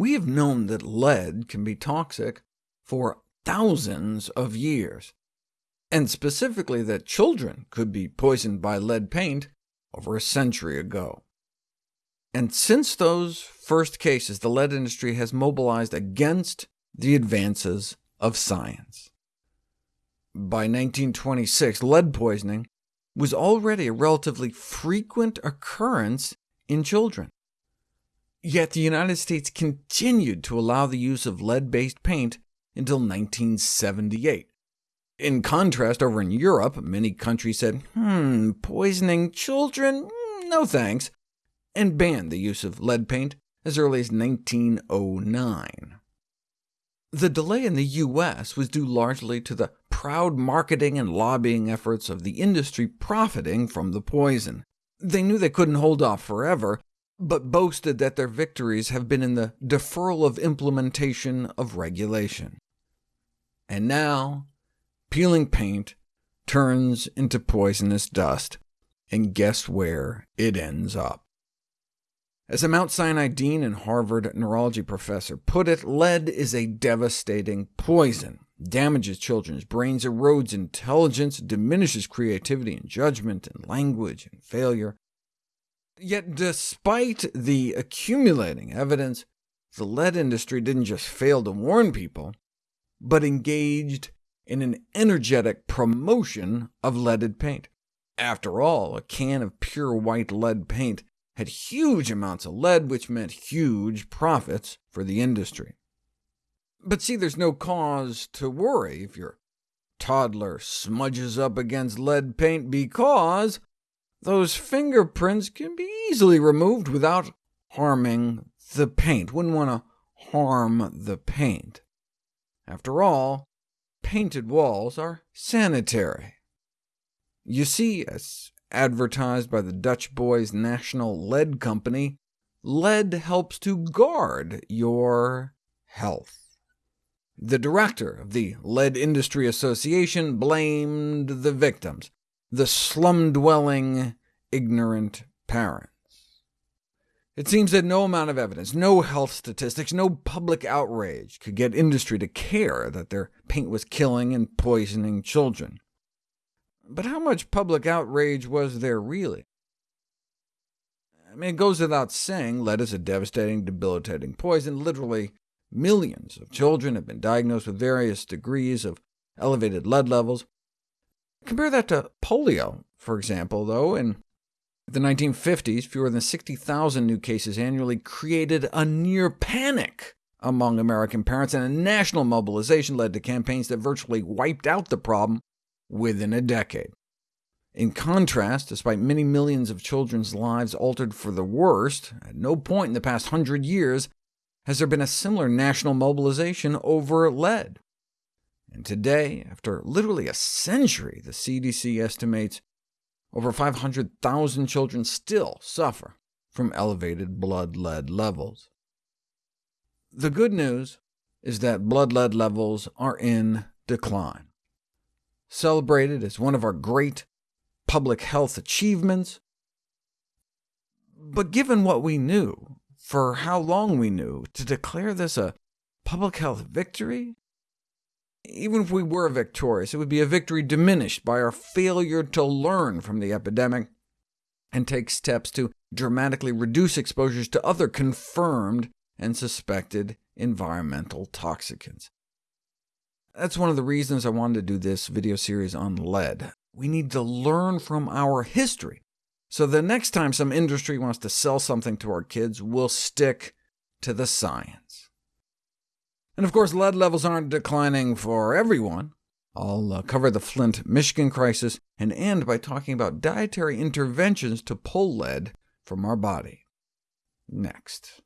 We have known that lead can be toxic for thousands of years, and specifically that children could be poisoned by lead paint over a century ago. And since those first cases, the lead industry has mobilized against the advances of science. By 1926, lead poisoning was already a relatively frequent occurrence in children. Yet the United States continued to allow the use of lead-based paint until 1978. In contrast, over in Europe, many countries said, hmm, poisoning children? No thanks, and banned the use of lead paint as early as 1909. The delay in the U.S. was due largely to the proud marketing and lobbying efforts of the industry profiting from the poison. They knew they couldn't hold off forever, but boasted that their victories have been in the deferral of implementation of regulation. And now, peeling paint turns into poisonous dust, and guess where it ends up? As a Mount Sinai dean and Harvard neurology professor put it, lead is a devastating poison, damages children's brains, erodes intelligence, diminishes creativity and judgment and language and failure. Yet despite the accumulating evidence, the lead industry didn't just fail to warn people, but engaged in an energetic promotion of leaded paint. After all, a can of pure white lead paint had huge amounts of lead, which meant huge profits for the industry. But see, there's no cause to worry if your toddler smudges up against lead paint, because those fingerprints can be easily removed without harming the paint. Wouldn't want to harm the paint. After all, painted walls are sanitary. You see, as advertised by the Dutch Boys National Lead Company, lead helps to guard your health. The director of the Lead Industry Association blamed the victims, the slum-dwelling, ignorant parents. It seems that no amount of evidence, no health statistics, no public outrage could get industry to care that their paint was killing and poisoning children. But how much public outrage was there really? I mean, it goes without saying, lead is a devastating, debilitating poison. Literally millions of children have been diagnosed with various degrees of elevated lead levels. Compare that to polio, for example, though. In the 1950s, fewer than 60,000 new cases annually created a near panic among American parents, and a national mobilization led to campaigns that virtually wiped out the problem within a decade. In contrast, despite many millions of children's lives altered for the worst, at no point in the past hundred years has there been a similar national mobilization over lead. And today, after literally a century, the CDC estimates over 500,000 children still suffer from elevated blood lead levels. The good news is that blood lead levels are in decline celebrated as one of our great public health achievements. But given what we knew, for how long we knew, to declare this a public health victory? Even if we were victorious, it would be a victory diminished by our failure to learn from the epidemic and take steps to dramatically reduce exposures to other confirmed and suspected environmental toxicants. That's one of the reasons I wanted to do this video series on lead. We need to learn from our history, so the next time some industry wants to sell something to our kids, we'll stick to the science. And of course, lead levels aren't declining for everyone. I'll uh, cover the Flint, Michigan crisis, and end by talking about dietary interventions to pull lead from our body. Next.